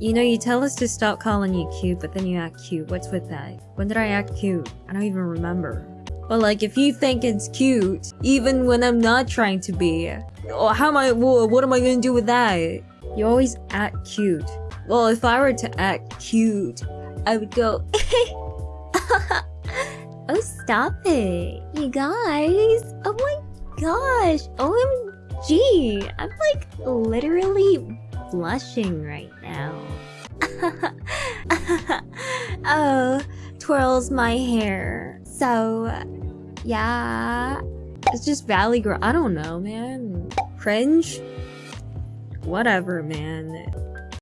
You know, you tell us to stop calling you cute, but then you act cute. What's with that? When did I act cute? I don't even remember. But like, if you think it's cute, even when I'm not trying to be, oh, how am I, wha- what am I gonna do with that? You always act cute. Well, if I were to act cute, I would go, oh, stop it. You guys. Oh my gosh. OMG. I'm like literally blushing right now. oh, twirls my hair. So, yeah. It's just Valley Girl. I don't know, man. Cringe? Whatever, man.